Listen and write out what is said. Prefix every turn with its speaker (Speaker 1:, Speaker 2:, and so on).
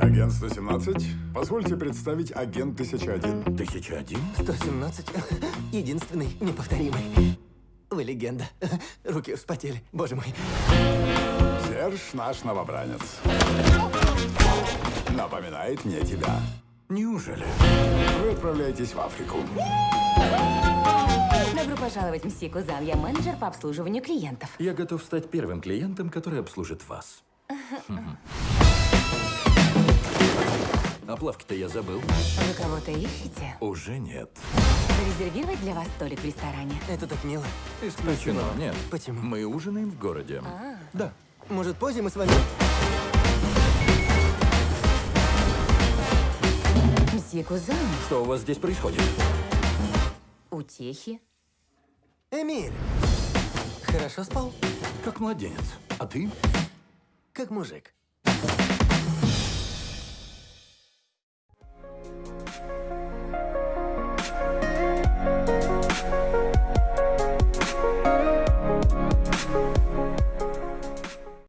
Speaker 1: Агент 117, позвольте представить агент 1001.
Speaker 2: 1001?
Speaker 3: 117. Единственный, неповторимый. Вы легенда. Руки вспотели. Боже мой.
Speaker 1: Серж наш новобранец. Напоминает мне тебя.
Speaker 2: Неужели?
Speaker 1: Вы отправляетесь в Африку.
Speaker 4: Добро пожаловать, мсье Кузан. Я менеджер по обслуживанию клиентов.
Speaker 2: Я готов стать первым клиентом, который обслужит вас. А плавки-то я забыл.
Speaker 4: Вы кого-то ищете?
Speaker 2: Уже нет.
Speaker 4: Зарезервировать для вас столик в ресторане?
Speaker 3: Это так мило.
Speaker 2: Исключено. Нет.
Speaker 3: Почему?
Speaker 2: Мы ужинаем в городе. Да.
Speaker 3: Может, позже мы с вами...
Speaker 4: Мсье Кузан,
Speaker 2: Что у вас здесь происходит?
Speaker 4: утехи.
Speaker 3: Эмиль! Хорошо спал?
Speaker 2: Как младенец. А ты?
Speaker 3: Как мужик.